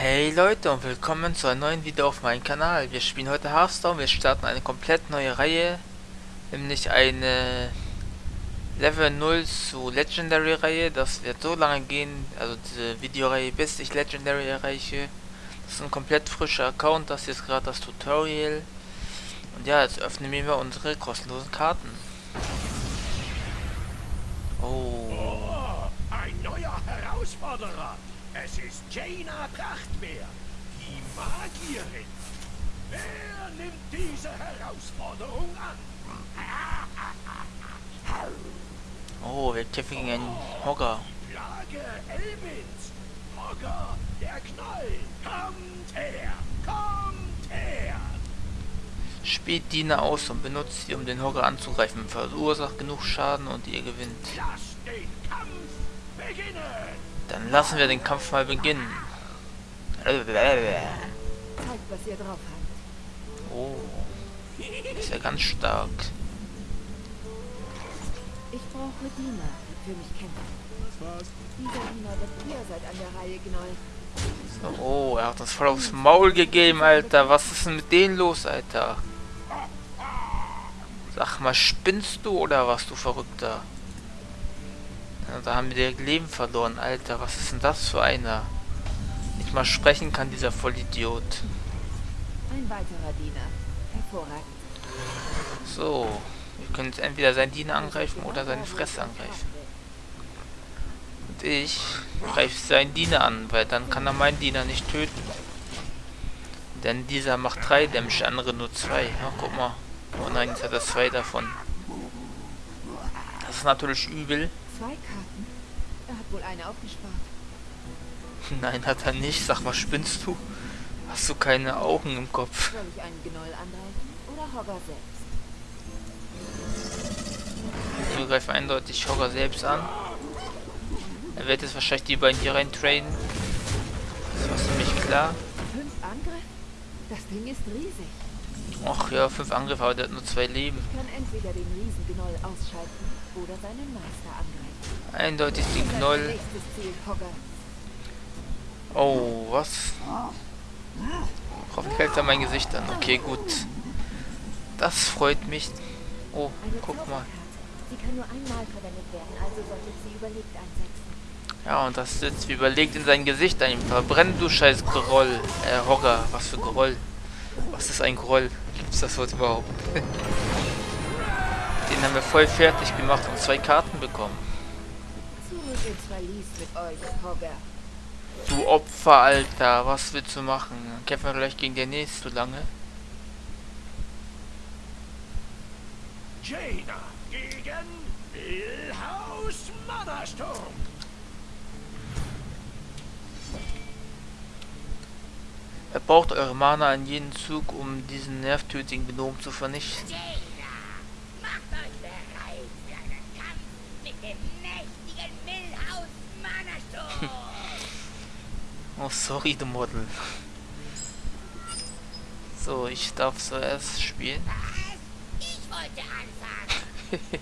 Hey Leute und willkommen zu einem neuen Video auf meinem Kanal. Wir spielen heute Hearthstone, wir starten eine komplett neue Reihe, nämlich eine Level 0 zu Legendary Reihe. Das wird so lange gehen, also diese Videoreihe, bis ich Legendary erreiche. Das ist ein komplett frischer Account, das ist gerade das Tutorial. Und ja, jetzt öffnen wir unsere kostenlosen Karten. Oh. oh ein neuer Herausforderer. Es ist Jaina Prachtmeer, die Magierin. Wer nimmt diese Herausforderung an? Oh, wir kämpfen gegen einen Hogger. Plage Elbins. Hogger, der Knall. Kommt her, kommt her. Spielt Diener aus und benutzt sie, um den Hogger anzugreifen. Verursacht genug Schaden und ihr gewinnt. Lasst den Kampf beginnen. Dann lassen wir den Kampf mal beginnen. Zeigt, was ihr drauf habt. Oh. Ist ja ganz stark. Ich brauche Diener, die für mich kämpfen. Dieser Diener wird ihr seid an der Reihe, Gnoll. So, oh, er hat uns voll aufs Maul gegeben, Alter. Was ist denn mit denen los, Alter? Sag mal, spinnst du oder was, du Verrückter? Ja, da haben wir direkt Leben verloren, Alter. Was ist denn das für einer? Nicht mal sprechen kann dieser Vollidiot. Ein weiterer Diener. Hervorragend. So. Wir können jetzt entweder seinen Diener angreifen oder seine Fresse angreifen. Und ich greife seinen Diener an, weil dann kann er meinen Diener nicht töten. Denn dieser macht 3 Damage, der andere nur 2. Ja, guck mal. Oh nein, jetzt hat er 2 davon. Das ist natürlich übel. Zwei Karten? Er hat wohl eine aufgespart. Nein, hat er nicht. Sag mal, spinnst du? Hast du keine Augen im Kopf? Soll ich einen Gnoll angreifen oder Hogger selbst? Wir greifen eindeutig Hogger selbst an. Er wird jetzt wahrscheinlich die beiden hier rein trainen. Das war ziemlich klar. Fünf Angriff? Das Ding ist riesig. Ach ja, fünf Angriffe, aber der hat nur zwei Leben. Ich kann entweder den Riesengnoll ausschalten oder seinen Meister angreifen. Eindeutig den Knoll. Oh, was? Hoffentlich hält er mein Gesicht an. Okay, gut. Das freut mich. Oh, guck mal. Ja, und das sitzt wie überlegt in sein Gesicht ein. Verbrenn du scheiß Groll. Äh, Hogger. Was für Groll? Was ist ein Groll? Gibt's das Wort überhaupt? Den haben wir voll fertig gemacht und zwei Karten bekommen. Zurück ins Verlies mit euch, Hogger. Du Opfer, Alter. Was willst du machen? Kämpfen wir gleich gegen den nächsten so lange? Jaina gegen Billhaus Mannersturm. Er braucht eure Mana in jedem Zug, um diesen nervtötigen Gnom zu vernichten. Jaina, macht euch bereit für einen Kampf mit dem mächtigen Millhaus Mannersturm. Oh, sorry, du Model. So, ich darf zuerst spielen. Ich wollte anfangen.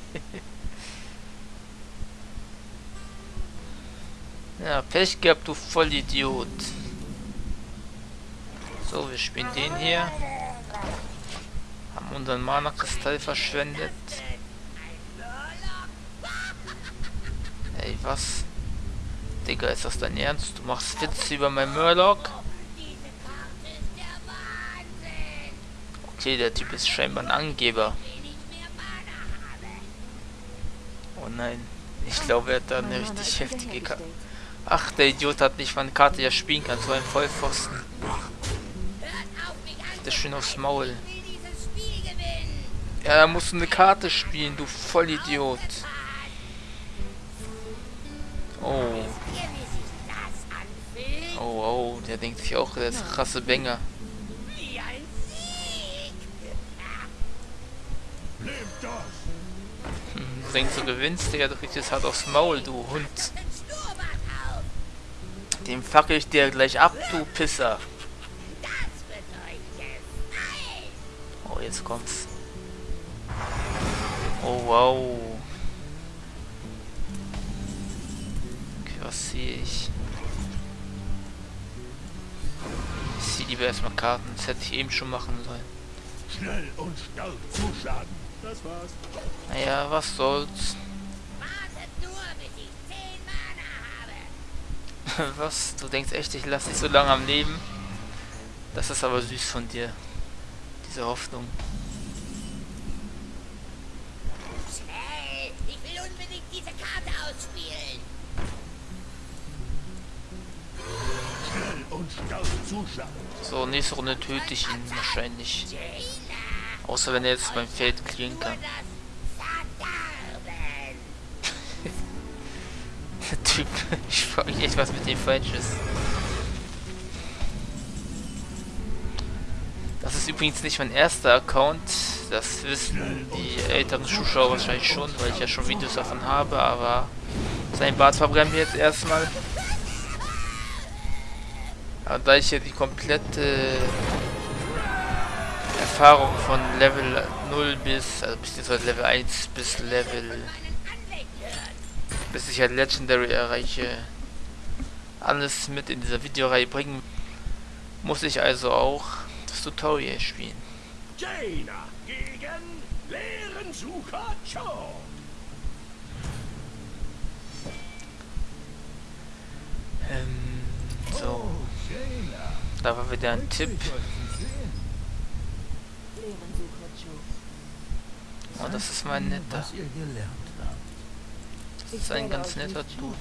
Ja, Pech gehabt, du Vollidiot. So, wir spielen den hier. Haben unseren Mana-Kristall verschwendet. Ey, was? Digga, ist das dein Ernst? Du machst Witze über mein Murloc? Okay, der Typ ist scheinbar ein Angeber. Oh nein. Ich glaube, er hat da eine richtig heftige Karte. Ach, der Idiot hat nicht mal eine Karte, er spielen kann. So ein Vollpfosten. Das schön aufs Maul. Ja, da musst du eine Karte spielen, du Vollidiot. Oh, der denkt sich auch, der ist krasse Banger. Wie ein Sieg. Hm, Du denkst, du gewinnst, Digga, du kriegst jetzt hart aufs Maul, du Hund. Den fackel ich dir gleich ab, du Pisser. Oh, jetzt kommt's. Oh, wow. Okay, was sehe ich? Lieber erstmal Karten. Das hätte ich eben schon machen sollen. Schnell und stark zuschlagen. Das war's. Naja, was soll's. Wartet nur, bis ich 10 Mana habe. Was? Du denkst echt, ich lasse dich so lange am Leben? Das ist aber süß von dir. Diese Hoffnung. So, nächste Runde töte ich ihn wahrscheinlich. Außer wenn er jetzt beim Feld Nur kann. Der Typ, ich frage mich echt, was mit dem falsch ist. Das ist übrigens nicht mein erster Account. Das wissen die älteren Zuschauer wahrscheinlich schon, weil ich ja schon Videos davon habe, aber sein Bart verbrennt mir jetzt erstmal. Aber da ich ja die komplette Erfahrung von Level 0 bis, also beziehungsweise Level 1 bis Level bis ich halt Legendary erreiche, alles mit in dieser Videoreihe bringen, muss ich also auch das Tutorial spielen. Jaina gegen Lehrensucher Cho. Ähm, so, Jaina. Da war wieder ein Tipp. Oh, das ist mein netter. Das ist ein ganz netter Dude.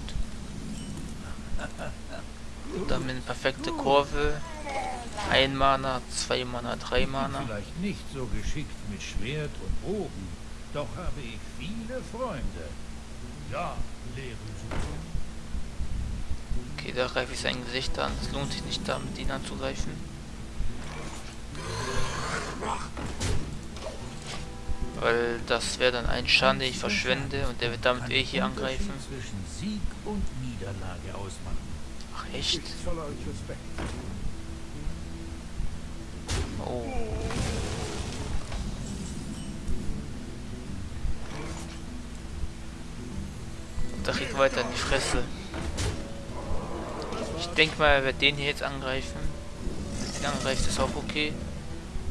Dann mit perfekte Kurve. Ein Mana, zwei Mana, drei Mana. Vielleicht nicht so geschickt mit Schwert und Bogen, doch habe ich viele Freunde. Ja, Lehrensucher. Okay, da greife ich sein Gesicht an. Es lohnt sich nicht, damit ihn anzugreifen. Weil das wäre dann ein Schaden, den ich verschwende und der wird damit eh hier angreifen. zwischen Sieg und Niederlage. Ach echt? Oh. Da kriegt weiter in die Fresse. Ich denke mal, er wird den hier jetzt angreifen. Wenn er angreift, ist auch okay.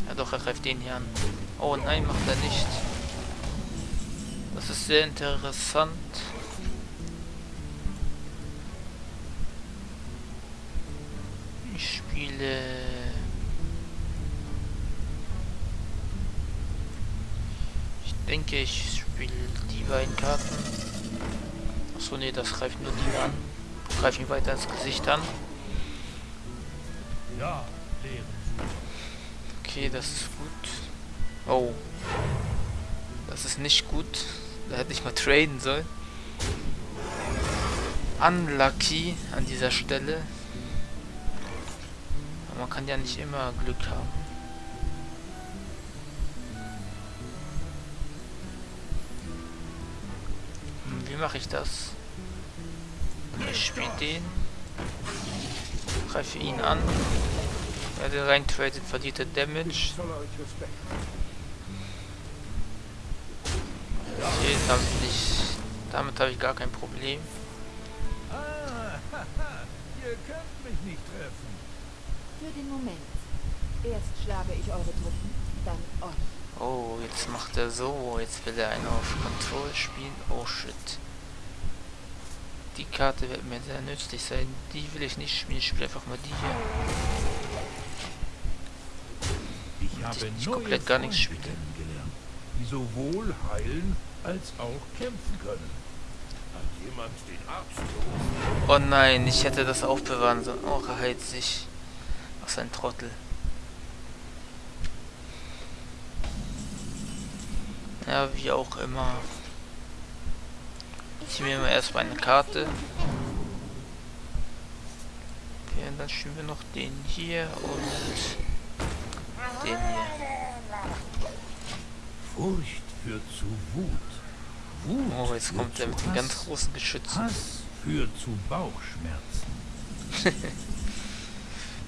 Ja doch, er greift den hier an. Oh nein, macht er nicht. Das ist sehr interessant. Ich spiele... Ich denke, ich spiele die beiden Karten. Achso, nee, das greift nur die an. Greife ihn weiter ins Gesicht an. Ja. Okay, das ist gut. Oh. Das ist nicht gut. Da hätte ich mal traden sollen. Unlucky an dieser Stelle. Aber man kann ja nicht immer Glück haben. Hm, Wie mache ich das? Ich spiele den. Greife ihn an. Wer den rein tradet, verliert er Damage. Okay, damit nicht. Damit habe ich gar kein Problem. Ah, ihr könnt mich nicht treffen. Für den Moment. Erst schlage ich eure Truppen, dann euch. Oh, jetzt macht er so. Jetzt will er einen auf Control spielen. Oh shit. Die Karte wird mir sehr nützlich sein. Die will ich nicht spielen. Ich spiele einfach mal die hier. Ich habe ich komplett gar nichts spiele. die sowohl heilen als auch kämpfen können. Hat jemand den Arzt? Oh nein, ich hätte das aufbewahren sollen. Oh, er heilt sich. Was ein Trottel. Ja, wie auch immer. Ich nehme erstmal eine Karte. Okay, dann spielen wir noch den hier und den hier. Furcht führt zu Wut. Wut Oh, jetzt kommt er mit Hass. ganz großen Geschützen. Hass führt zu Bauchschmerzen.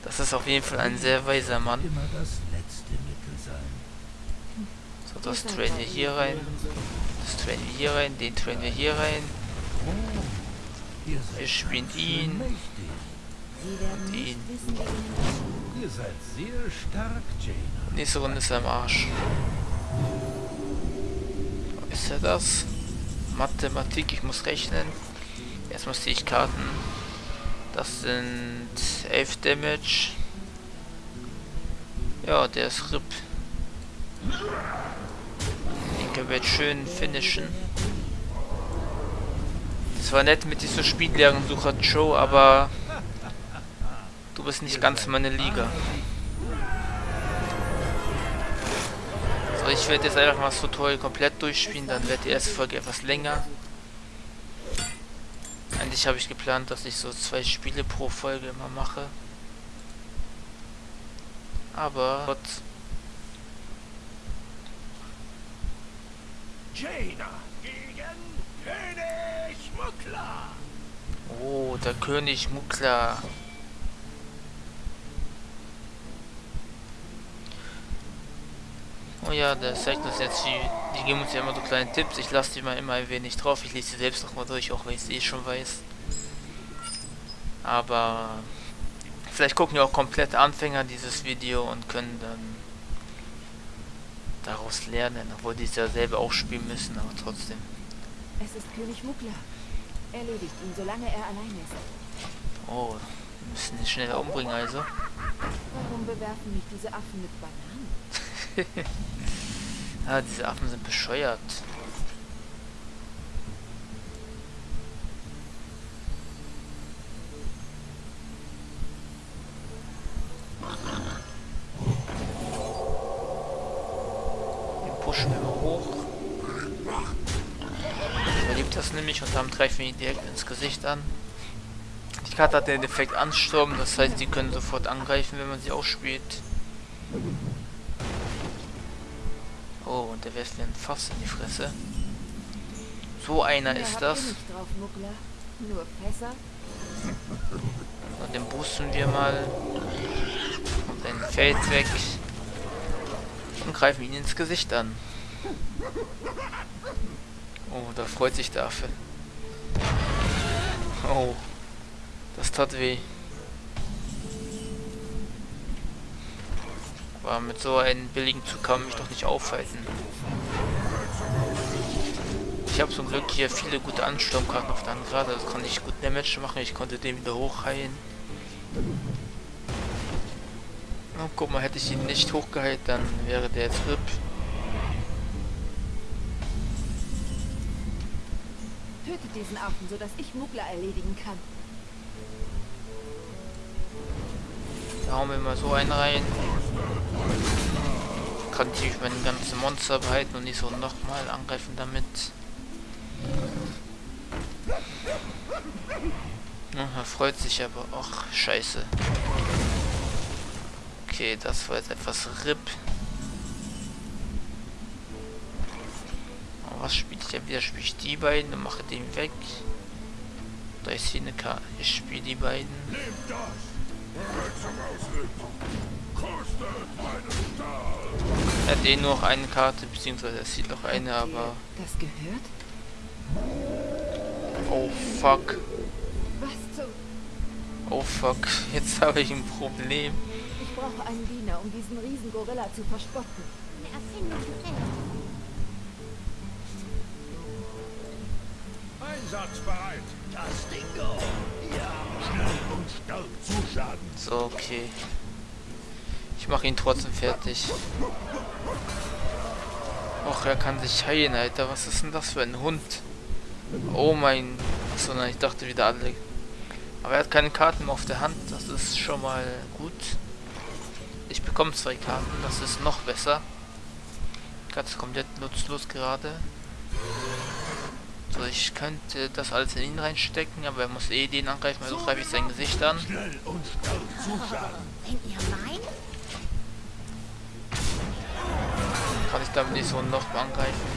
Das ist auf jeden Fall ein sehr weiser Mann. Immer das letzte Mittel sein. So, das trainen wir hier rein. Das trainen wir hier rein. Den trainen wir hier rein. Wir spielen ihn. Ihr seid sehr stark, Jaina. Nächste Runde ist er im Arsch. Ist er das? Mathematik, ich muss rechnen. Erstmal sehe ich Karten. Das sind 11 Damage. Ja, der ist RIP. Den können wir jetzt schön finishen. Es war nett mit dieser Spiellehren-Sucher Joe, aber du bist nicht ganz meine Liga. So, ich werde jetzt einfach mal das Tutorial komplett durchspielen, dann wird die erste Folge etwas länger. Eigentlich habe ich geplant, dass ich so zwei Spiele pro Folge immer mache. Aber Gott, Jaina gegen König Muckler. oh, der König Mukla. Oh ja, der zeigt uns jetzt, die, die geben uns ja immer so kleine Tipps. Ich lasse die mal immer ein wenig drauf. Ich lese sie selbst noch mal durch, auch wenn ich es eh schon weiß. Aber vielleicht gucken ja auch komplette Anfänger dieses Video und können dann daraus lernen, obwohl die es ja selber auch spielen müssen, aber trotzdem. Es ist König Muckler. Erledigt ihn, solange er allein ist. Oh, wir müssen ihn schnell umbringen also. Warum bewerfen mich diese Affen mit Bananen? Ah, diese Affen sind bescheuert. Den pushen wir mal hoch. Überlebt das nämlich und dann greifen ihn direkt ins Gesicht an. Die Karte hat den Effekt Ansturm, das heißt, die können sofort angreifen, wenn man sie ausspielt. Oh, und der wirft mir ein Fass in die Fresse. So einer Mehr ist das. drauf? Und den boosten wir mal. Und dann fällt weg. Und greifen ihn ins Gesicht an. Oh, da freut sich der Affe. Oh, das tat weh. Aber mit so einem billigen Zug kann man mich doch nicht aufhalten. Ich habe zum Glück hier viele gute Ansturmkarten auf der Hand gerade. Das konnte ich gut Damage machen. Ich konnte den wieder hochheilen. Oh, guck mal, hätte ich ihn nicht hochgeheilt, dann wäre der jetzt RIP. Diesen Affen, sodass ich Muckler erledigen kann. Da hauen wir mal so einen rein. Kann natürlich meine ganzen Monster behalten und nicht so nochmal angreifen damit. Ja, er freut sich aber. Ach, scheiße. Okay, das war jetzt etwas RIP. Was spiele ich ja wieder? Spiele ich die beiden und mache den weg. Da ist hier eine Karte. Ich spiele die beiden. Er hat eh nur noch eine Karte, beziehungsweise er sieht noch eine, aber... Das gehört? Oh fuck. Oh fuck. Jetzt habe ich ein Problem. Ich brauche einen Diener, um diesen riesen Gorilla zu verspotten. Eine Erfindung Einsatzbereit. Das Dingo. Ja. Schnell und stark zuschlagen. So, okay. Ich mache ihn trotzdem fertig. Och, er kann sich heilen, Alter. Was ist denn das für ein Hund? Oh mein... Achso, nein, ich dachte wieder alle. Aber er hat keine Karten mehr auf der Hand. Das ist schon mal gut. Ich bekomme zwei Karten. Das ist noch besser. Ganz komplett nutzlos gerade. So, ich könnte das alles in ihn reinstecken, aber er muss eh den angreifen, also greife ich sein Gesicht an. Kann ich damit nicht so noch angreifen.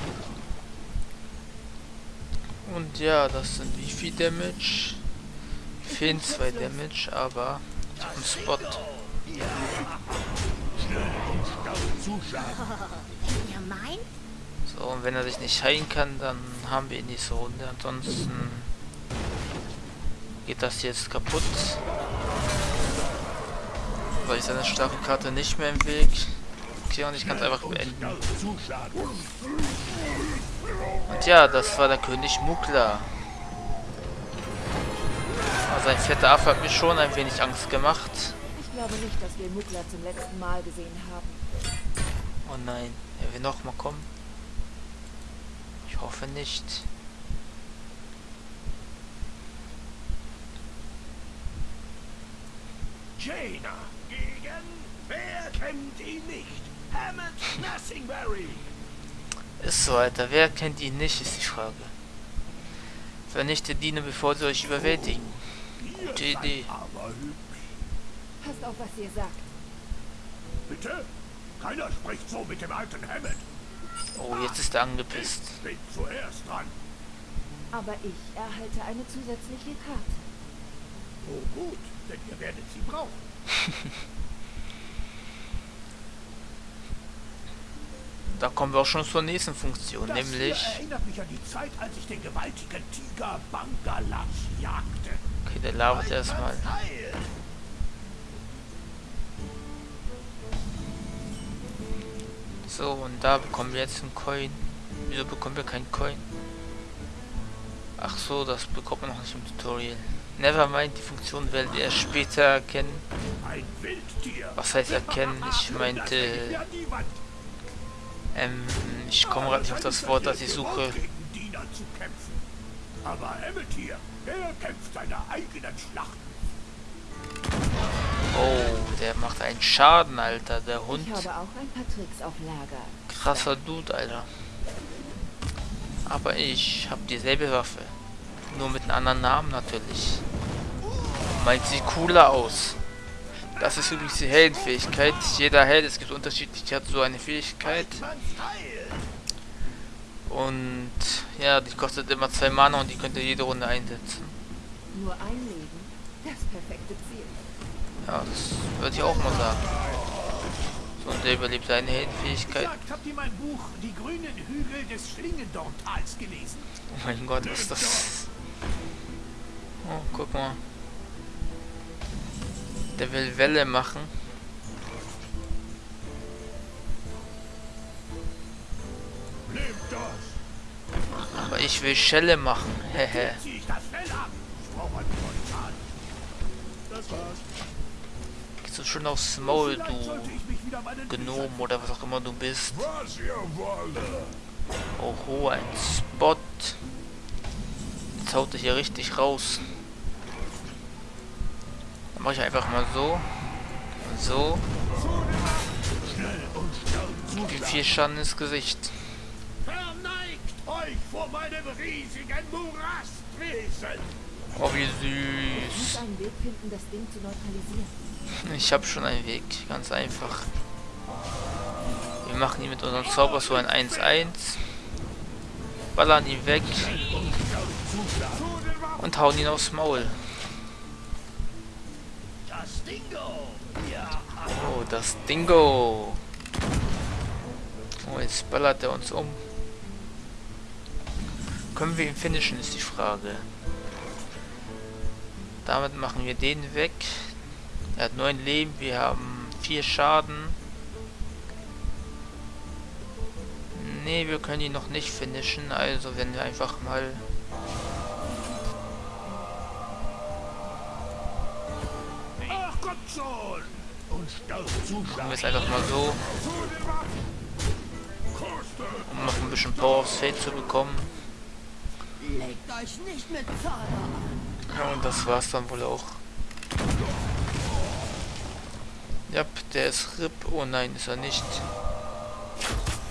Und ja, das sind wie viel Damage? Fehlen zwei Damage, aber einen Spot. Schnell und stark So, und wenn er sich nicht heilen kann, dann haben wir ihn nicht so Runde. Ansonsten geht das jetzt kaputt. weil ich seine starke Karte nicht mehr im Weg. Okay, und ich kann es einfach beenden. Und ja, das war der König Mukla. Also sein fetter Affe hat mir schon ein wenig Angst gemacht. Ich glaube nicht, dass wir Mukla zum letzten Mal gesehen haben. Oh nein, er will noch mal kommen. Ich hoffe nicht. Jaina gegen... Wer kennt ihn nicht? Hammett Nassingberry. Ist so, Alter. Wer kennt ihn nicht, ist die Frage. Vernichte Diener, bevor sie euch überwältigen. Gute Idee. aber hübsch. Passt auf, was ihr sagt. Bitte? Keiner spricht so mit dem alten Hammett. Oh, jetzt ist er angepisst. Aber ich erhalte eine zusätzliche Karte. Oh gut, denn ihr werdet sie brauchen. Da kommen wir auch schon zur nächsten Funktion, Das nämlich... erinnert mich an die Zeit, als ich den gewaltigen Tiger Bangalash jagte. Okay, der labert erstmal. Heil! So, und da bekommen wir jetzt einen Coin. Wieso bekommen wir keinen Coin? Ach so, das bekommt man noch nicht im Tutorial. Nevermind, die Funktion werdet ihr später erkennen. Was heißt erkennen? Ich meinte, ähm, ich komme gerade nicht auf das Wort, das ich suche. Aber Emmett hier, der kämpft seine eigenen Schlachten. Oh, der macht einen Schaden, Alter, der Hund. Ich habe auch ein paar Tricks auf Lager. Krasser Dude, Alter. Aber ich habe dieselbe Waffe. Nur mit einem anderen Namen natürlich. Meint sieht cooler aus. Das ist übrigens die Heldenfähigkeit. Jeder Held, es gibt unterschiedlich, hat so eine Fähigkeit. Und ja, die kostet immer zwei Mana und die könnt ihr jede Runde einsetzen. Nur ein Leben, das perfekte Ziel. Ja, das würde ich auch mal sagen. So, und der überlebt seine Heldenfähigkeit. Habt ihr mein Buch Die grünen Hügel des Schlingendorntals gelesen? Oh mein Gott, was ist das? Oh, guck mal. Der will Welle machen. Aber ich will Schelle machen. Hehe. Das war's. Du schon aufs Maul, du Gnom oder was auch immer du bist. Oho, ein Spot. Jetzt haut er hier richtig raus. Dann mache ich einfach mal so. Und so. Wie viel Schaden ins Gesicht. Verneigt euch vor meinem riesigen Morastwesen. Oh, wie süß. Ich habe schon einen Weg. Ganz einfach. Wir machen ihn mit unserem Zauber so ein 1-1. Ballern ihn weg. Und hauen ihn aufs Maul. Oh, das Dingo. Oh, jetzt ballert er uns um. Können wir ihn finishen, ist die Frage. Damit machen wir den weg. Er hat 9 Leben, wir haben 4 Schaden. Nee, wir können ihn noch nicht finishen, also wenn wir einfach mal... Ach, kommt schon. Und schnell Machen wir es einfach mal so, um noch ein bisschen Power aufs Feld zu bekommen. Ja, und das war's dann wohl auch. Ja, der ist RIP. Oh nein, ist er nicht.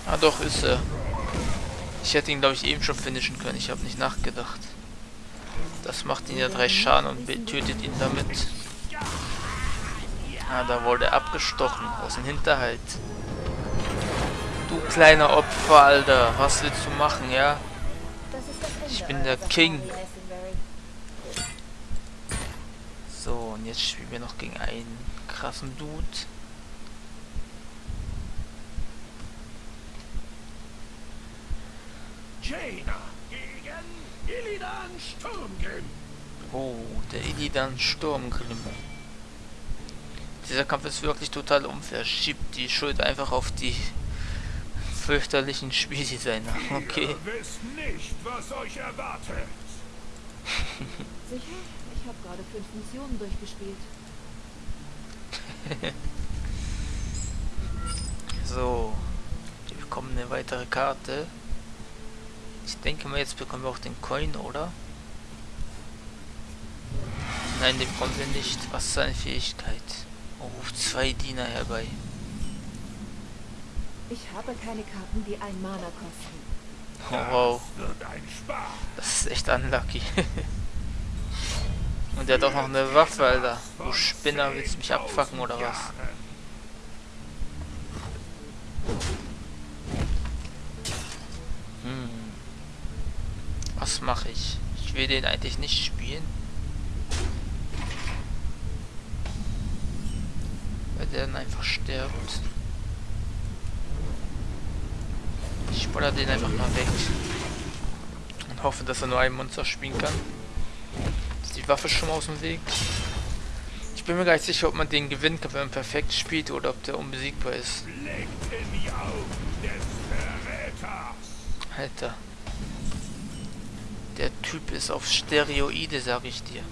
Ah doch, ist er. Ich hätte ihn, glaube ich, eben schon finishen können. Ich habe nicht nachgedacht. Das macht ihn ja drei Schaden und tötet ihn damit. Ah, da wurde er abgestochen aus dem Hinterhalt. Du kleiner Opfer, Alter. Was willst du machen, ja? Ich bin der King. So, und jetzt spielen wir noch gegen einen krassen Dude. Jaina gegen Illidan Sturmgrim. Oh, der Illidan Sturmgrimm. Dieser Kampf ist wirklich total unfair. Schiebt die Schuld einfach auf die fürchterlichen Spieldesigner. Okay. Ihr wisst nicht, was euch erwartet. Sicher? Ich habe gerade fünf Missionen durchgespielt. So. Wir bekommen eine weitere Karte. Ich denke mal, jetzt bekommen wir auch den Coin, oder? Nein, den bekommen wir nicht. Was ist seine Fähigkeit? Oh, zwei Diener herbei. Ich habe keine Karten, die ein Mana kosten. Oh, wow. Das ist echt unlucky. Und der hat auch noch eine Waffe, Alter. Du Spinner, willst du mich abfacken oder was? Hm. Was mache ich? Ich will den eigentlich nicht spielen. Weil der dann einfach stirbt. Ich spoiler den einfach mal weg. Und hoffe, dass er nur ein Monster spielen kann. Waffe schon mal aus dem Weg? Ich bin mir gar nicht sicher, ob man den gewinnen kann, wenn man perfekt spielt oder ob der unbesiegbar ist. Alter. Der Typ ist auf Steroide, sag ich dir.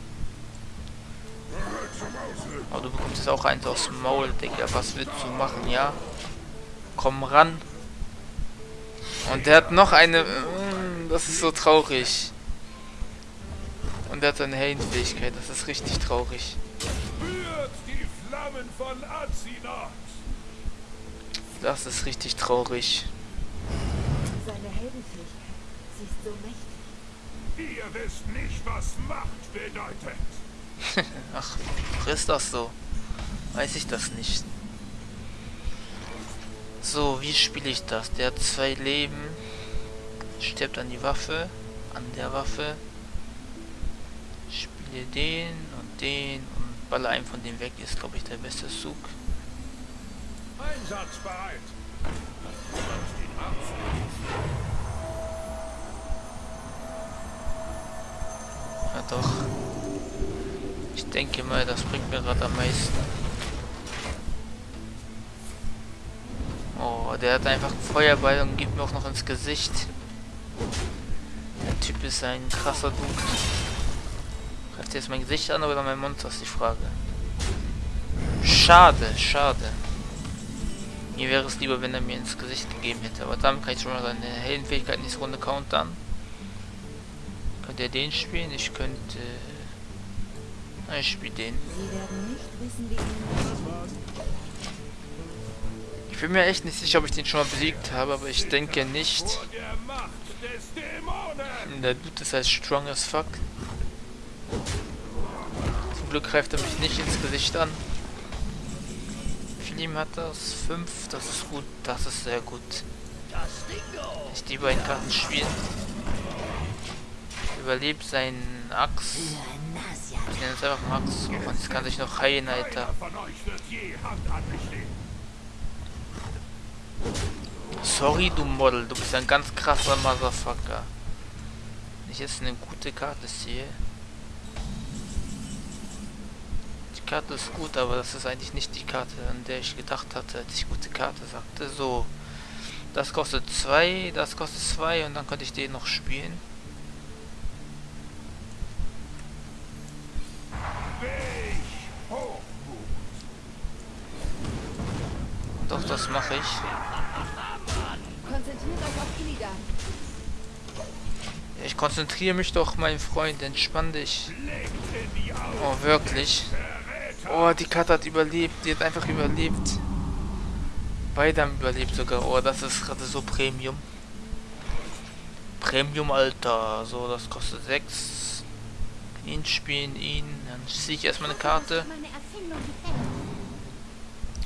Aber du bekommst jetzt auch eins aus dem Maul, Digga. Was willst du machen, ja? Komm ran. Und der hat noch eine... Mm, Das ist so traurig. Und der hat eine Heldenfähigkeit. Das ist richtig traurig. Spürt die Flammen von Azinot. Das ist richtig traurig. Seine Heldenfähigkeit. Sie ist so mächtig. Ihr wisst nicht, was Macht bedeutet. Ach, ach, ist das so? Weiß ich das nicht. So, wie spiele ich das? Der hat zwei Leben. Stirbt an die Waffe. An der Waffe. Spiele den und den und baller einen von denen weg. Ist, glaube ich, der beste Zug. Einsatzbereit. Ja, doch. Ich denke mal, das bringt mir gerade am meisten. Oh, der hat einfach einen Feuerball und gibt mir auch noch ins Gesicht. Der Typ ist ein krasser Dude. Greift jetzt mein Gesicht an oder mein Mund, ist die Frage. Schade, schade. Mir wäre es lieber, wenn er mir ins Gesicht gegeben hätte. Aber damit kann ich schon mal seine Heldenfähigkeit diese Runde countern. Könnt ihr den spielen? Ich könnte... Nein, Ich spiele den. Ich bin mir echt nicht sicher, ob ich den schon mal besiegt habe, aber ich denke nicht. Macht. Der Dude ist halt strong as fuck. Zum Glück greift er mich nicht ins Gesicht an. Ihm hat das? Fünf, das ist gut, das ist sehr gut. Ich die beiden Karten spielen. Überlebt seinen Axt. Ich nenne es einfach Max. Und jetzt kann sich noch heilen, Alter. Sorry, du Model, du bist ein ganz krasser Motherfucker. Ich jetzt eine gute Karte sehe. Karte ist gut, aber das ist eigentlich nicht die Karte, an der ich gedacht hatte, als ich gute Karte sagte. So, das kostet 2, das kostet 2 und dann könnte ich den noch spielen. Doch, das mache ich. Konzentriert euch auf Illidan. Ich konzentriere mich doch, mein Freund, entspann dich. Oh, wirklich. Oh, die Karte hat überlebt. Die hat einfach überlebt. Beide haben überlebt sogar. Oh, das ist gerade so Premium. Premium, Alter. So, das kostet 6. Ihn spielen, ihn. Dann ziehe ich erstmal eine Karte.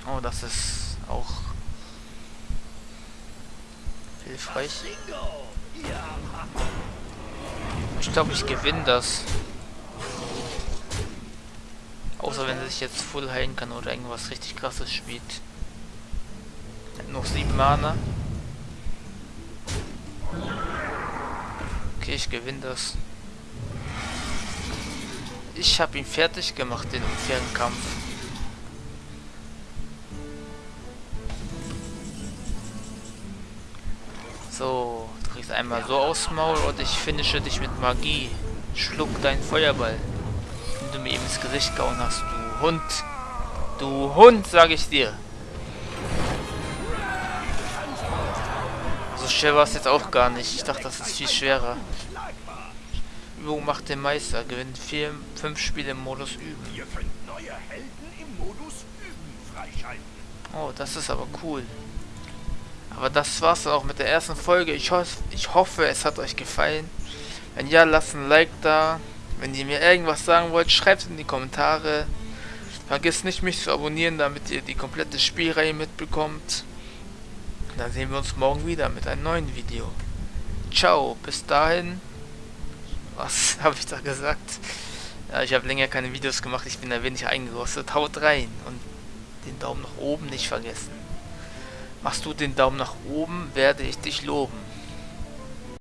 Oh, das ist auch hilfreich. Ich glaube, ich gewinne das. Außer wenn sie sich jetzt voll heilen kann oder irgendwas richtig krasses spielt. Noch 7 Mana. Okay, ich gewinne das. Ich habe ihn fertig gemacht, den unfairen Kampf. So, du kriegst einmal so aus Maul und ich finische dich mit Magie. Schluck deinen Feuerball. Du mir eben ins Gesicht gehauen hast, du Hund. Du Hund, sag ich dir. So schwer war es jetzt auch gar nicht. Ich dachte, das ist viel schwerer. Übung macht den Meister. Gewinnt vier, fünf Spiele im Modus Üben. Ihr könnt neue Helden im Modus Üben freischalten. Oh, das ist aber cool. Aber das war's dann auch mit der ersten Folge. Ich, hoff, ich hoffe, es hat euch gefallen. Wenn ja, lasst ein Like da. Wenn ihr mir irgendwas sagen wollt, schreibt in die Kommentare. Vergesst nicht, mich zu abonnieren, damit ihr die komplette Spielreihe mitbekommt. Dann sehen wir uns morgen wieder mit einem neuen Video. Ciao, bis dahin. Was habe ich da gesagt? Ja, ich habe länger keine Videos gemacht, ich bin ein wenig eingerostet. Haut rein und den Daumen nach oben nicht vergessen. Machst du den Daumen nach oben, werde ich dich loben.